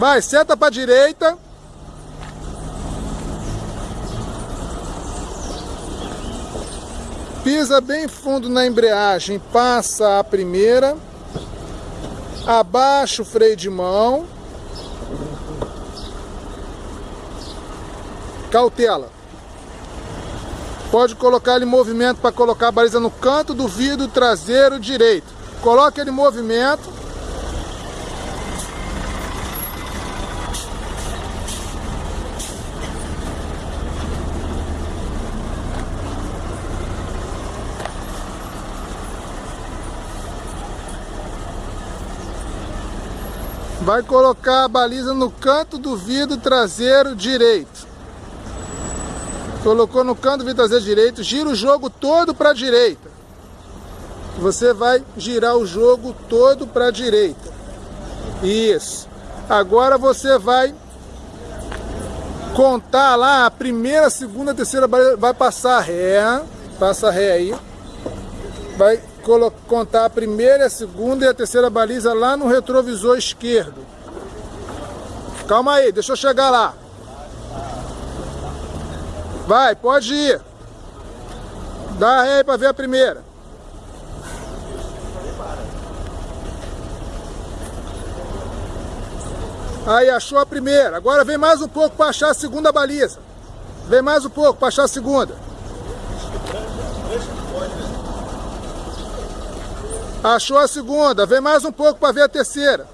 Vai, seta pra direita. Pisa bem fundo na embreagem, passa a primeira. Abaixa o freio de mão. Cautela. Pode colocar ele em movimento para colocar a baliza no canto do vidro traseiro direito. Coloque ele em movimento. Vai colocar a baliza no canto do vidro traseiro direito. Colocou no canto do vidro traseiro direito, gira o jogo todo para a direita. Você vai girar o jogo todo para a direita. Isso. Agora você vai contar lá a primeira, segunda, terceira baliza, vai passar ré, passa ré aí. Vai contar a primeira, a segunda e a terceira baliza lá no retrovisor esquerdo. Calma aí, deixa eu chegar lá. Vai, pode ir. Dá ré aí pra ver a primeira. Aí, achou a primeira. Agora vem mais um pouco para achar a segunda baliza. Vem mais um pouco para achar a segunda. Achou a segunda, vem mais um pouco para ver a terceira.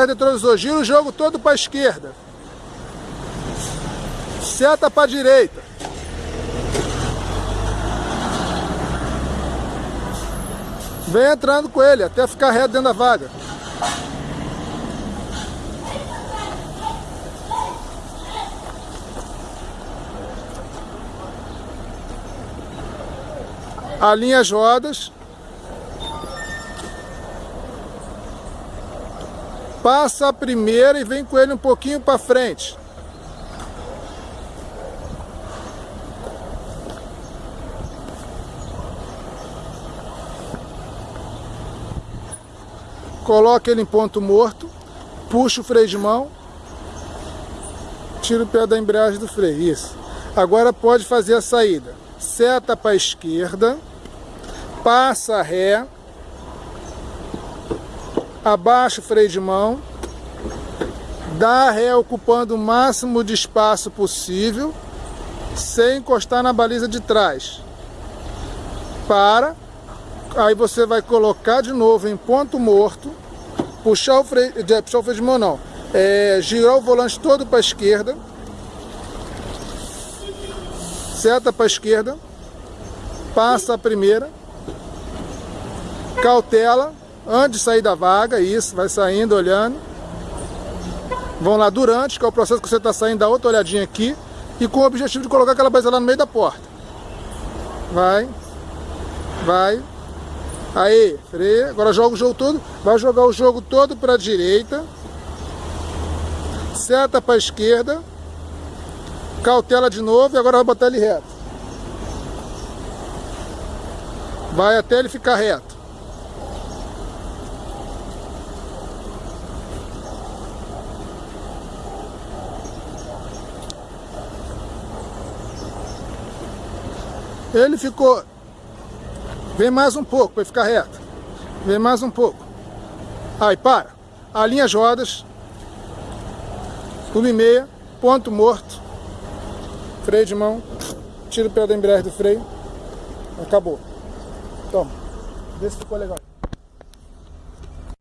Retrovisor, gira o jogo todo para a esquerda. Seta para a direita. Vem entrando com ele até ficar reto dentro da vaga. Alinha as rodas, passa a primeira e vem com ele um pouquinho para frente. Coloca ele em ponto morto, puxa o freio de mão, tira o pé da embreagem do freio, isso. Agora pode fazer a saída. Seta para a esquerda passa ré, abaixa o freio de mão, dá ré ocupando o máximo de espaço possível, sem encostar na baliza de trás. Para, aí você vai colocar de novo em ponto morto, puxar o freio, puxar o freio de mão não, é, girar o volante todo para a esquerda, seta para a esquerda, passa a primeira, cautela, antes de sair da vaga, isso, vai saindo, olhando. Vão lá durante, que é o processo que você está saindo, dá outra olhadinha aqui. E com o objetivo de colocar aquela base lá no meio da porta. Vai, vai. Aí, freia. Agora joga o jogo todo. Vai jogar o jogo todo para a direita. Seta para a esquerda. Cautela de novo e agora vai botar ele reto. Vai até ele ficar reto. Ele ficou... Vem mais um pouco para ficar reto. Vem mais um pouco. Aí, para. Alinha as rodas. Uma e meia. Ponto morto. Freio de mão. Tira o pé da embreagem do freio. Acabou. Toma. Vê se ficou legal.